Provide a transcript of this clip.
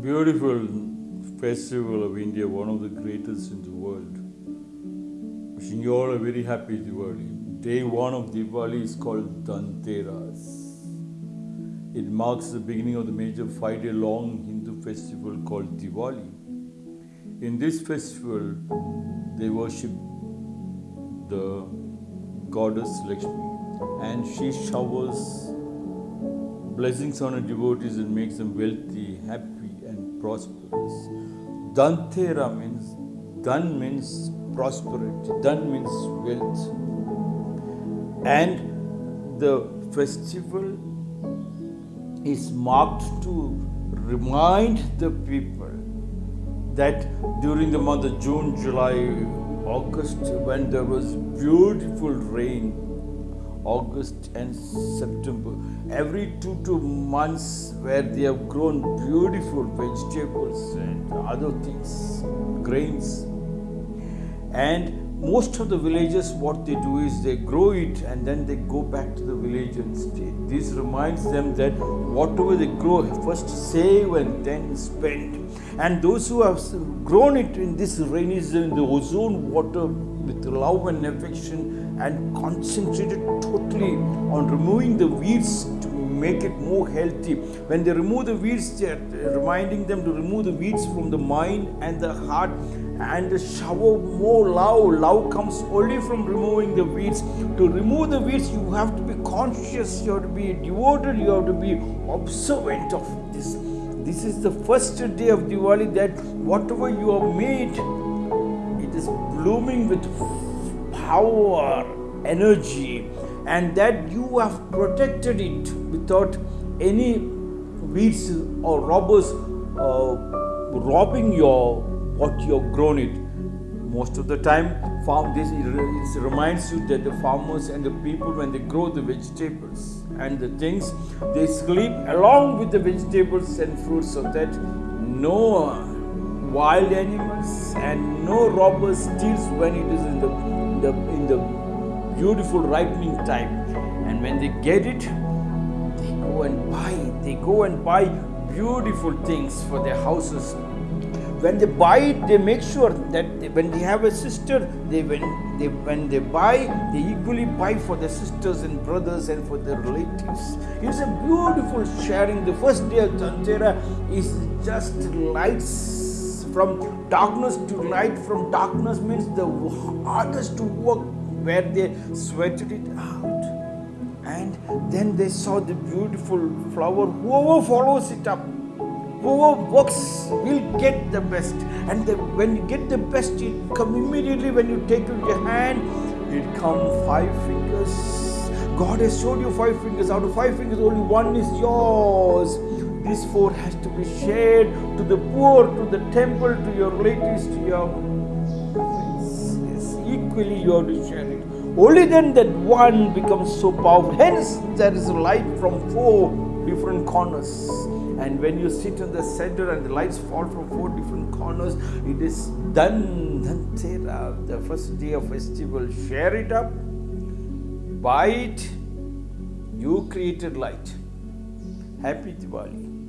beautiful festival of India, one of the greatest in the world. Wishing you all a very happy Diwali. Day one of Diwali is called Dhanteras. It marks the beginning of the major five day long Hindu festival called Diwali. In this festival, they worship the goddess Lakshmi and she showers blessings on her devotees and makes them wealthy, happy, prosperous. Dhantera means, Dhan means prosperity, Dhan means wealth. And the festival is marked to remind the people that during the month of June, July, August, when there was beautiful rain, August and September, every two two months where they have grown beautiful vegetables and other things, grains. And most of the villages, what they do is they grow it and then they go back to the village and stay. This reminds them that whatever they grow, first save and then spend. And those who have grown it in this rainy season, the ozone water with love and affection and concentrated on removing the weeds to make it more healthy. When they remove the weeds, they are reminding them to remove the weeds from the mind and the heart and shower more love. Love comes only from removing the weeds. To remove the weeds, you have to be conscious, you have to be devoted, you have to be observant of this. This is the first day of Diwali that whatever you have made, it is blooming with power, energy, and that you have protected it without any weeds or robbers uh, robbing your what you have grown it. Most of the time, farm this it reminds you that the farmers and the people when they grow the vegetables and the things they sleep along with the vegetables and fruits so that no wild animals and no robbers steals when it is in the, in the in the beautiful ripening time and when they get it they go and buy they go and buy beautiful things for their houses when they buy it, they make sure that they, when they have a sister, they when they when they buy, they equally buy for their sisters and brothers and for their relatives. It's a beautiful sharing. The first day of Dhanteras is just lights from darkness to light. From darkness means the hardest to work where they sweated it out. And then they saw the beautiful flower. Whoever follows it up whoever works will get the best. And the, when you get the best, it come immediately when you take it in your hand, it come five fingers. God has showed you five fingers. Out of five fingers, only one is yours. This four has to be shared to the poor, to the temple, to your relatives, to your friends. Equally you have to share it. Only then that one becomes so powerful. Hence, there is light from four different corners and when you sit in the center and the lights fall from four different corners, it is done. The first day of festival. Share it up, buy it. You created light. Happy Diwali.